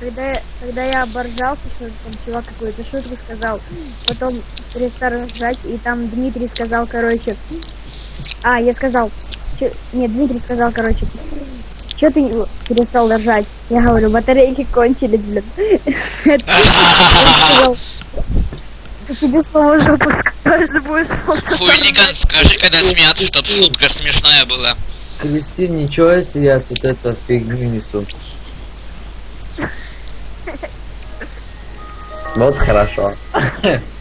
когда, я- когда я оборжался, что там чувак какую-то шутку сказал, потом перестал ржать, и там Дмитрий сказал, короче, а, я сказал, чё- нет, Дмитрий сказал, короче, что ты перестал ржать? Я говорю, батарейки кончились, блин. Это он сказал, «Я тебе слово жопу скажешь, будешь молчать». Хулиган, скажи, когда смеяться, чтоб шутка смешная была. Кристин, ничего, если я тут это фигню несу. Вот хорошо.